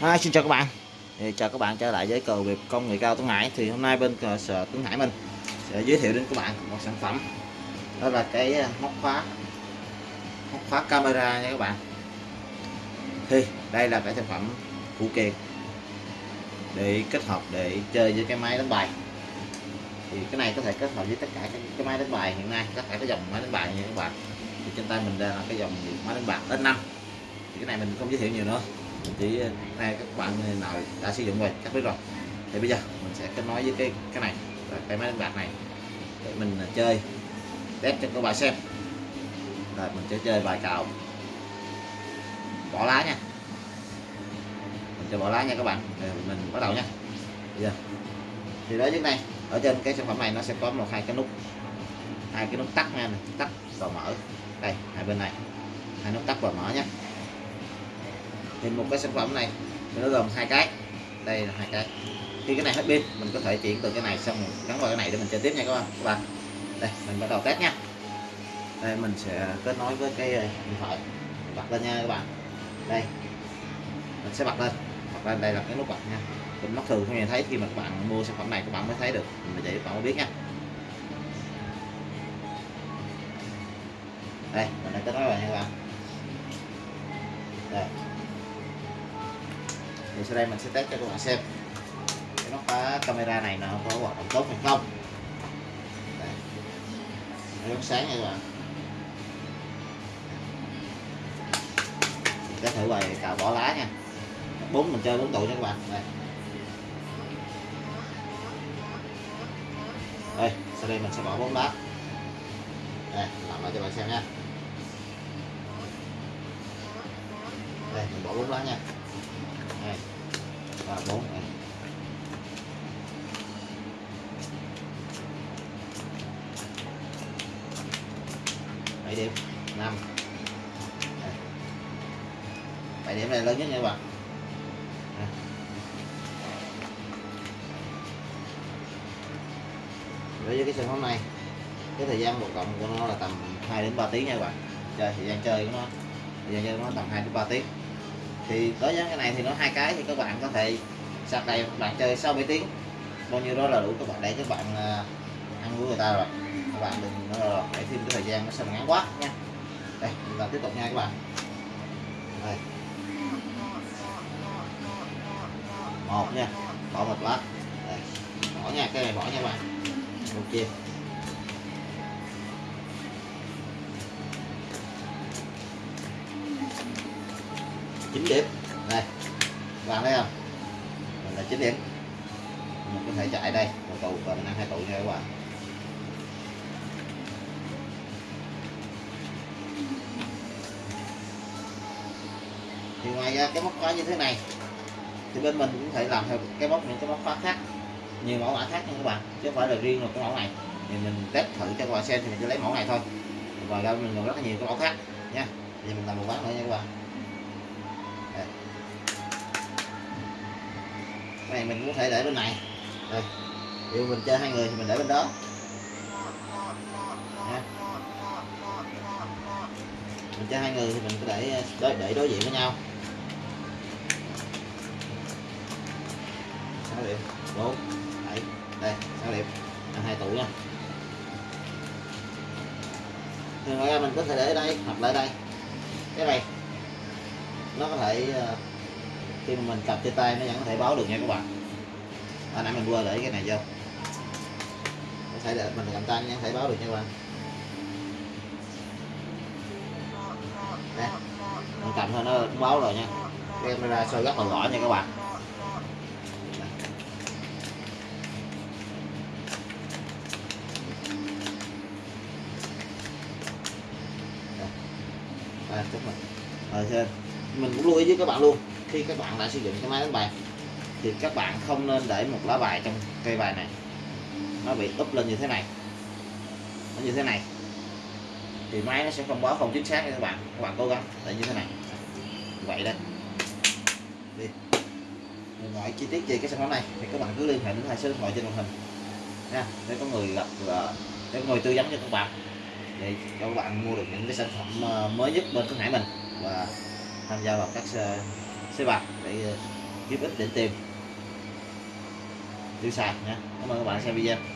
À, xin chào các bạn. Thì chào các bạn trở lại với cờ việc công nghệ cao Tuấn Hải. Thì hôm nay bên cờ sở Tuấn Hải mình sẽ giới thiệu đến các bạn một sản phẩm. Đó là cái ờ, móc khóa móc khóa camera nha các bạn. Thì đây là cái sản phẩm phụ kiện để kết hợp để chơi với cái máy đánh bài. Thì cái này có thể kết hợp với tất cả các cái máy đánh bài hiện nay tất cả các dòng máy đánh bài nha các bạn. Thì trên tay mình đây là cái dòng máy đánh bạc S5 thì cái này mình không giới thiệu nhiều nữa chỉ nay ờ, các bạn ờ, nào đã sử dụng rồi, chắc biết rồi. Thì bây giờ mình sẽ kết nối với cái cái này là cái máy đánh bạc này, để mình ờ, chơi, test cho các bạn xem. Rồi mình sẽ chơi bài cào. Bỏ lá nha. Mình sẽ bỏ lá nha các bạn. Rồi mình bắt đầu nha. Bây giờ, thì đó trước này, ở trên cái sản phẩm này nó sẽ có một hai cái nút, hai cái nút tắt nha, tắt và mở. Đây, hai bên này, hai nút tắt và mở nhé thì một cái sản phẩm này. Nó gồm hai cái. Đây là hai cái. Khi cái này hết pin, mình có thể chuyển từ cái này xong gắn vào cái này để mình chơi tiếp nha các bạn. Các bạn. Đây, mình bắt đầu test nha. Đây, mình sẽ kết nối với cái ờ, điện thoại. Bật lên nha các bạn. Đây. Mình sẽ bật lên. Bật lên đây là cái nút bật nha. Mình mắt thường không nhìn thấy khi mà các bạn mua sản phẩm này, các bạn mới thấy được. Mình để các bạn mới biết nha. Đây, mình đã kết nối rồi nha các bạn. Đây thì sau đây mình sẽ test cho các bạn xem. Cái nóc khóa camera này nó có hoạt động tốt hay không. Đây. nó sáng nha các bạn. Mình test thử bài cào bỏ lá nha. Bốn mình chơi bốn tụi nha các bạn. Đây. Đây, sau đây mình sẽ bỏ bốn lá. Đây, làm lại cho bạn xem nha. Đây, mình bỏ bốn lá nha. Hai, ba, bốn, này. Bảy điểm, năm. Bảy điểm này lớn nhất nha các bạn. Đối với cái sản phẩm này, cái thời gian hoạt động của nó là tầm 2 đến 3 tiếng nha các bạn. Chơi, thời gian chơi của nó, thời gian chơi của nó tầm 2 đến 3 tiếng thì đối với cái này thì nó hai cái, thì các bạn có thể sạc này bạn chơi 6 7 tiếng. Bao nhiêu đó là đủ, các bạn để các bạn à, ăn của người ta rồi. Các bạn đừng nó để thêm cái thời gian nó sao ngắn quá nha. Đây, chúng ta tiếp tục nha các bạn. Đây. Một nha, bỏ một lát. Đây. bỏ nha, cái này bỏ nha các bạn. Một chia 9 điểm. Đây bạn thấy không? Mình là 9 điểm. Mình có thể chạy đây. Một tụ và mình ăn hai tụ nha các bạn. Thì ngoài ra cái móc khóa như thế này, thì bên mình cũng thể làm theo cái móc những cái móc khóa khác. Nhiều mẫu mã khác nha các bạn, chứ không phải là riêng một cái mẫu này. Thì mình test thử cho các bạn xem thì mình sẽ lấy mẫu này thôi. Và ra mình còn rất là nhiều cái mẫu khác nha. Thì mình làm một bán nữa nha các bạn. Này mình cũng có thể để bên này. Đây dụ mình chơi hai người thì mình để bên đó. Nha. mình chơi hai người thì mình có để đối, để đối diện với nhau. Sáu điểm. Bốn. Bảy. Đây sáu điểm. Ăn hai tủ nha. Thì ngoài ra mình có thể để ở đây hoặc lại đây. Cái này nó có thể ờ, khi mà mình cầm trên tay nó vẫn có thể báo được nha các bạn. À, nãy mình quên để cái này vô. Có thể để mình cầm tay nó vẫn có thể báo được nha các bạn. Đây. mình cầm thôi nó cũng báo rồi nha. Cái camera soi rất là rõ nha các bạn. À, chúc mừng. Rồi, mình cũng lưu ý với các bạn luôn, khi các bạn đã sử dụng cái máy đánh bài thì các bạn không nên để một lá bài trong cây bài này. Nó bị úp lên như thế này, nó như thế này. Thì máy nó sẽ không báo không chính xác nha các bạn các bạn cố gắng để như thế này. Vậy đây đi. Mọi chi tiết về cái sản phẩm này, thì các bạn cứ liên hệ đến hai số điện thoại trên màn hình. Nha, để có người gặp ờ, để có người tư vấn cho các bạn. Để cho các bạn mua được những cái sản phẩm ờ, mới nhất bên cửa Hải mình. Và tham gia vào các xe bạc để ờ, giúp ích để tìm. Tiêu xài nha. Cảm ơn các bạn xem video.